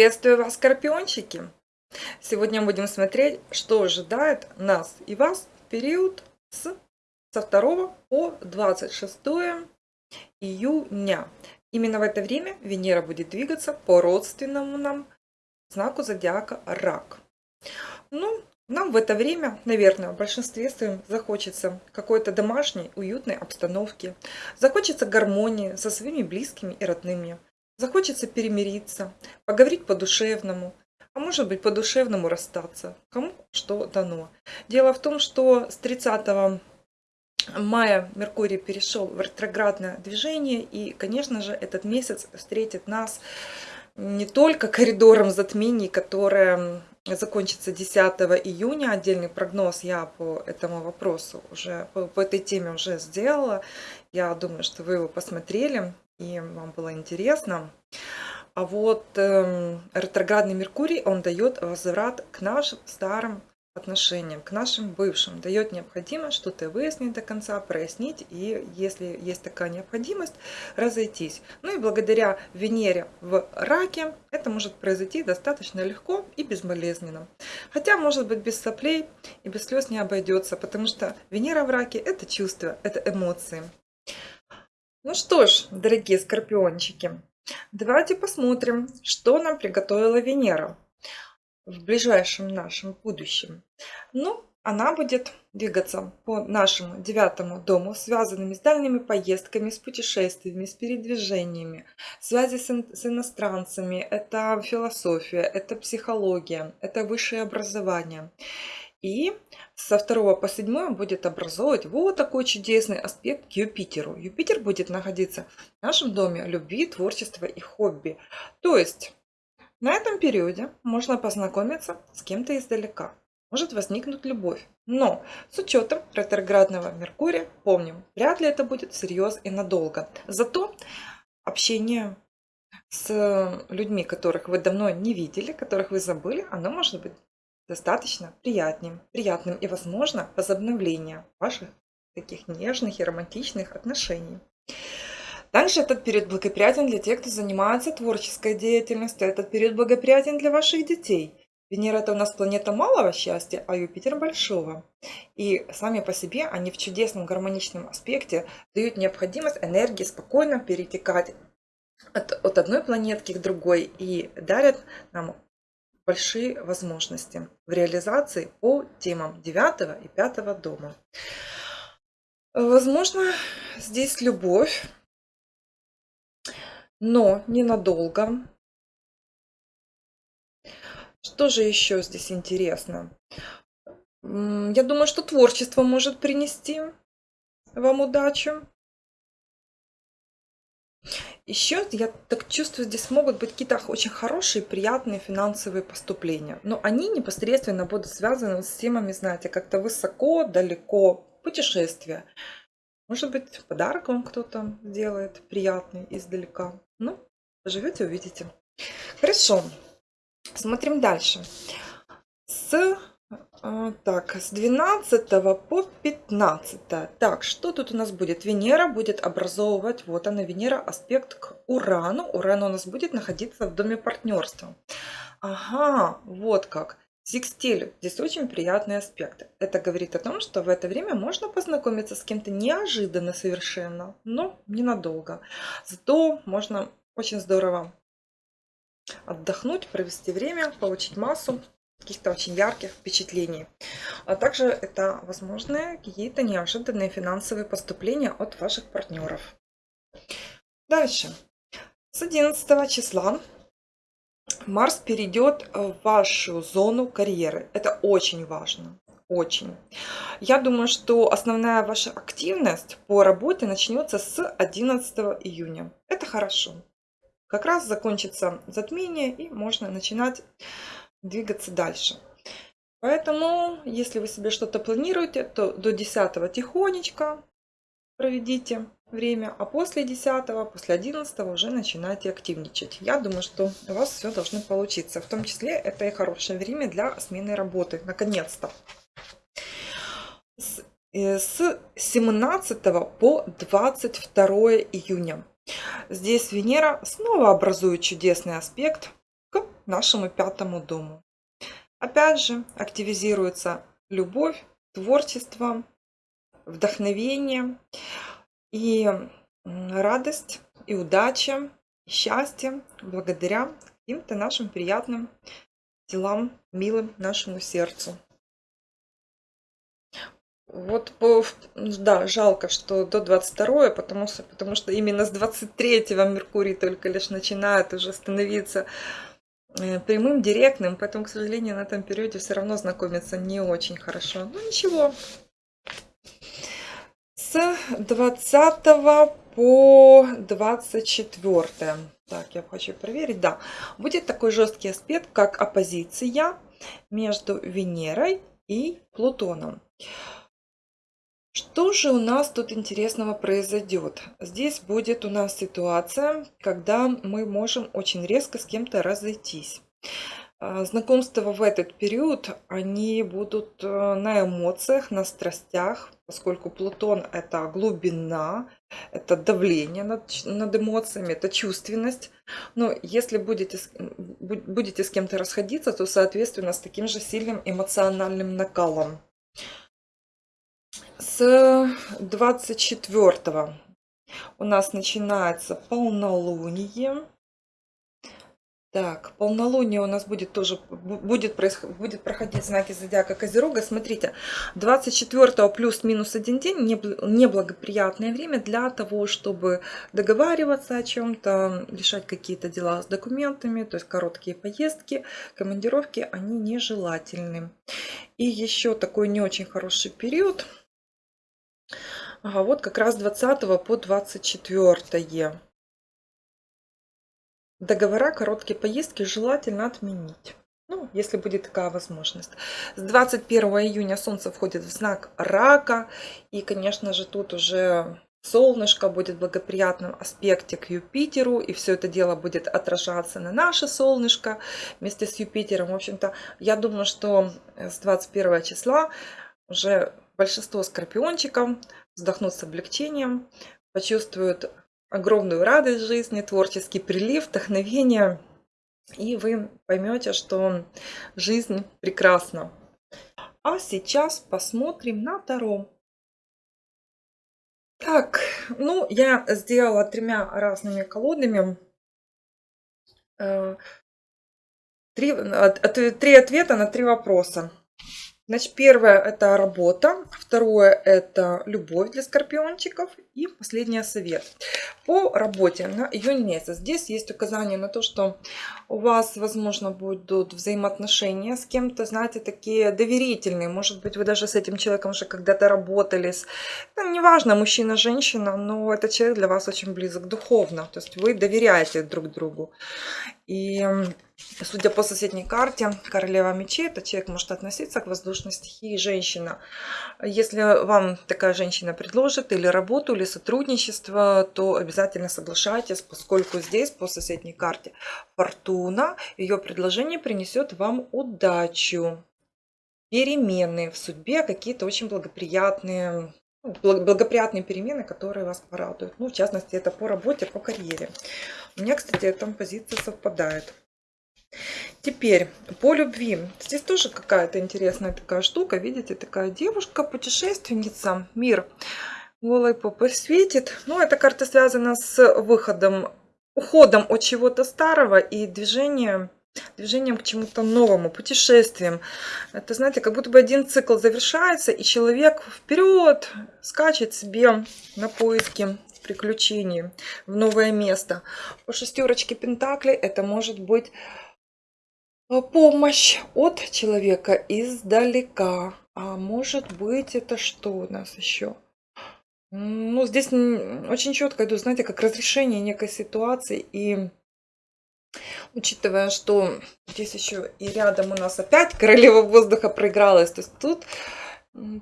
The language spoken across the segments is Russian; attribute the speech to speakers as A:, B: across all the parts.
A: Приветствую вас, скорпиончики! Сегодня будем смотреть, что ожидает нас и вас в период с, со 2 по 26 июня. Именно в это время Венера будет двигаться по родственному нам знаку зодиака Рак. Ну, нам в это время, наверное, в большинстве своем захочется какой-то домашней, уютной обстановки, захочется гармонии со своими близкими и родными, Захочется перемириться, поговорить по-душевному, а может быть по-душевному расстаться, кому что дано. Дело в том, что с 30 мая Меркурий перешел в ретроградное движение, и, конечно же, этот месяц встретит нас не только коридором затмений, которое закончится 10 июня. Отдельный прогноз я по этому вопросу уже, по, этой теме уже сделала. Я думаю, что вы его посмотрели и вам было интересно. А вот э, ретроградный Меркурий, он дает возврат к нашим старым отношениям, к нашим бывшим. Дает необходимость что-то выяснить до конца, прояснить, и если есть такая необходимость, разойтись. Ну и благодаря Венере в раке это может произойти достаточно легко и безболезненно. Хотя, может быть, без соплей и без слез не обойдется, потому что Венера в раке – это чувства, это эмоции. Ну что ж, дорогие скорпиончики, давайте посмотрим, что нам приготовила Венера в ближайшем нашем будущем. Ну, она будет двигаться по нашему девятому дому, связанными с дальними поездками, с путешествиями, с передвижениями, связи с, иностранцами. Это философия, это психология, это высшее образование. И со 2 по 7 будет образовывать вот такой чудесный аспект к Юпитеру. Юпитер будет находиться в нашем доме любви, творчества и хобби. То есть на этом периоде можно познакомиться с кем-то издалека. Может возникнуть любовь. Но с учетом ретроградного Меркурия, помним, вряд ли это будет всерьез и надолго. Зато общение с людьми, которых вы давно не видели, которых вы забыли, оно может быть достаточно приятным, приятным и, возможно, возобновление ваших таких нежных и романтичных отношений. Также этот период благоприятен для тех, кто занимается творческой деятельностью. Этот период благоприятен для ваших детей. Венера это у нас планета малого счастья, а Юпитер большого. И сами по себе они в чудесном гармоничном аспекте дают необходимость энергии спокойно перетекать от, от одной планетки к другой и дарят нам большие возможности в реализации по темам 9 и 5 дома. Возможно, здесь любовь, но ненадолго. Что же еще здесь интересно? Я думаю, что творчество может принести вам удачу. Еще я так чувствую, здесь могут быть какие-то очень хорошие, приятные финансовые поступления. Но они непосредственно будут связаны с темами, знаете, как-то высоко, далеко, путешествия. Может быть, подарок вам кто-то сделает приятный издалека. Ну, поживете, увидите. Хорошо, смотрим дальше. С так, с 12 по 15. Так, что тут у нас будет? Венера будет образовывать, вот она, Венера, аспект к Урану. Уран у нас будет находиться в доме партнерства. Ага, вот как. Секстиль. Здесь очень приятный аспект. Это говорит о том, что в это время можно познакомиться с кем-то неожиданно совершенно, но ненадолго. Зато можно очень здорово отдохнуть, провести время, получить массу каких-то очень ярких впечатлений. А также это возможные какие-то неожиданные финансовые поступления от ваших партнеров. Дальше. С 11 числа Марс перейдет в вашу зону карьеры. Это очень важно. Очень. Я думаю, что основная ваша активность по работе начнется с 11 июня. Это хорошо. Как раз закончится затмение и можно начинать двигаться дальше. Поэтому, если вы себе что-то планируете, то до 10 тихонечко проведите время, а после 10, после 11 уже начинайте активничать. Я думаю, что у вас все должно получиться. В том числе это и хорошее время для смены работы. Наконец-то. С 17 э, по 22 июня. Здесь Венера снова образует чудесный аспект нашему пятому дому. Опять же, активизируется любовь, творчество, вдохновение и радость, и удача, и счастье благодаря каким-то нашим приятным делам, милым нашему сердцу. Вот, да, жалко, что до 22 потому что, потому что именно с 23 Меркурий только лишь начинает уже становиться э, прямым, директным, поэтому, к сожалению, на этом периоде все равно знакомиться не очень хорошо. Ну ничего. С 20 по 24. Так, я хочу проверить. Да, будет такой жесткий аспект, как оппозиция между Венерой и Плутоном. Что же у нас тут интересного произойдет? Здесь будет у нас ситуация, когда мы можем очень резко с кем-то разойтись. А, знакомства в этот период, они будут э, на эмоциях, на страстях, поскольку Плутон – это глубина, это давление над, над эмоциями, это чувственность. Но если будете, будете с кем-то расходиться, то, соответственно, с таким же сильным эмоциональным накалом с 24 у нас начинается полнолуние. Так, полнолуние у нас будет тоже будет, будет проходить знаки зодиака Козерога. Смотрите, 24 плюс-минус один день неблагоприятное время для того, чтобы договариваться о чем-то, решать какие-то дела с документами, то есть короткие поездки, командировки, они нежелательны. И еще такой не очень хороший период – Ага, вот как раз 20 по 24. Договора, короткие поездки желательно отменить. Ну, если будет такая возможность. С 21 июня Солнце входит в знак Рака. И, конечно же, тут уже солнышко будет в благоприятном аспекте к Юпитеру. И все это дело будет отражаться на наше солнышко вместе с Юпитером. В общем-то, я думаю, что с 21 числа уже большинство скорпиончиков вздохнут с облегчением, почувствуют огромную радость жизни, творческий прилив, вдохновение, и вы поймете, что жизнь прекрасна. А сейчас посмотрим на Таро. Так, ну, я сделала тремя разными колодами. Э, три, три ответа на три вопроса. Значит, первое это работа, второе это любовь для скорпиончиков и последний совет. По работе на июнь месяц. Здесь есть указание на то, что у вас, возможно, будут взаимоотношения с кем-то, знаете, такие доверительные. Может быть, вы даже с этим человеком уже когда-то работали. Ну, неважно, мужчина, женщина, но этот человек для вас очень близок духовно. То есть вы доверяете друг другу. И судя по соседней карте, королева мечей, этот человек может относиться к воздушной стихии женщина. Если вам такая женщина предложит или работу, или сотрудничество, то обязательно соглашайтесь, поскольку здесь по соседней карте фортуна, ее предложение принесет вам удачу, перемены в судьбе, какие-то очень благоприятные ну, благоприятные перемены, которые вас порадуют. Ну, в частности, это по работе, по карьере. У меня, кстати, эта позиция совпадает. Теперь по любви. Здесь тоже какая-то интересная такая штука. Видите, такая девушка, путешественница, мир голой попой светит. Ну, эта карта связана с выходом, уходом от чего-то старого и движением движением к чему-то новому, путешествием. Это, знаете, как будто бы один цикл завершается, и человек вперед скачет себе на поиски приключений в новое место. По шестерочке Пентаклей это может быть помощь от человека издалека. А может быть это что у нас еще? Ну, здесь очень четко иду, знаете, как разрешение некой ситуации и Учитывая, что здесь еще и рядом у нас опять королева воздуха проигралась, то есть тут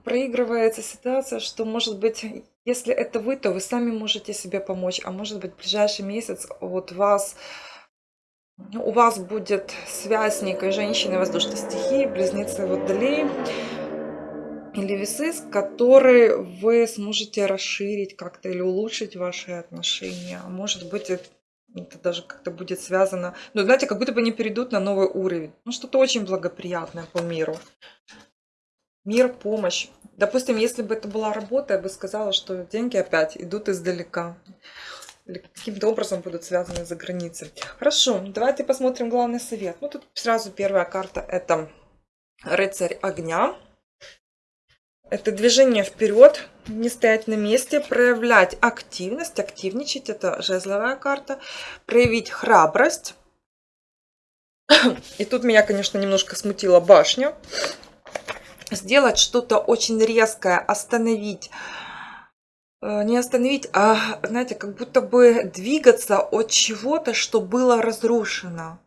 A: проигрывается ситуация, что может быть, если это вы, то вы сами можете себе помочь, а может быть в ближайший месяц вот вас у вас будет связь некой женщиной воздушной стихии, близнецы водолей или весы, с которой вы сможете расширить как-то или улучшить ваши отношения. А может быть, Это даже как-то будет связано. Ну, знаете, как будто бы они перейдут на новый уровень. Ну, что-то очень благоприятное по миру. Мир, помощь. Допустим, если бы это была работа, я бы сказала, что деньги опять идут издалека. Или каким-то образом будут связаны за границей. Хорошо, давайте посмотрим главный совет. Ну, тут сразу первая карта это рыцарь огня. Это движение вперед, не стоять на месте, проявлять активность, активничать, это жезловая карта, проявить храбрость. И тут меня, конечно, немножко смутила башня. Сделать что-то очень резкое, остановить. Э, не остановить, а, знаете, как будто бы двигаться от чего-то, что было разрушено.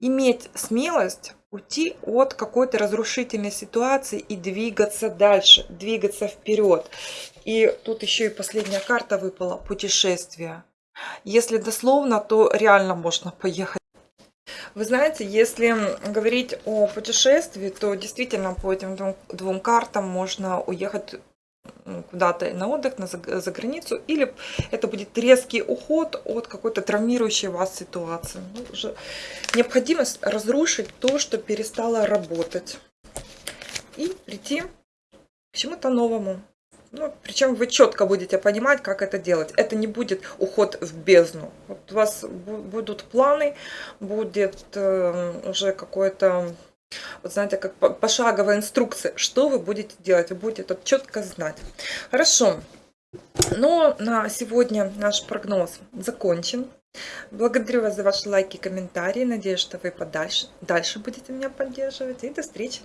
A: Иметь смелость уйти от какой-то разрушительной ситуации и двигаться дальше, двигаться вперед. И тут еще и последняя карта выпала – путешествие. Если дословно, то реально можно поехать. Вы знаете, если говорить о путешествии, то действительно по этим двум, двум картам можно уехать куда-то на отдых, на, за, за границу, или это будет резкий уход от какой-то травмирующей вас ситуации. Ну, уже необходимость разрушить то, что перестало работать, и прийти к чему-то новому. Ну, причем вы четко будете понимать, как это делать. Это не будет уход в бездну. Вот у вас будут планы, будет э, уже какое-то вот знаете, как пошаговая инструкция, что вы будете делать, вы будете это четко знать. Хорошо, но на сегодня наш прогноз закончен. Благодарю вас за ваши лайки и комментарии. Надеюсь, что вы подальше, дальше будете меня поддерживать. И до встречи!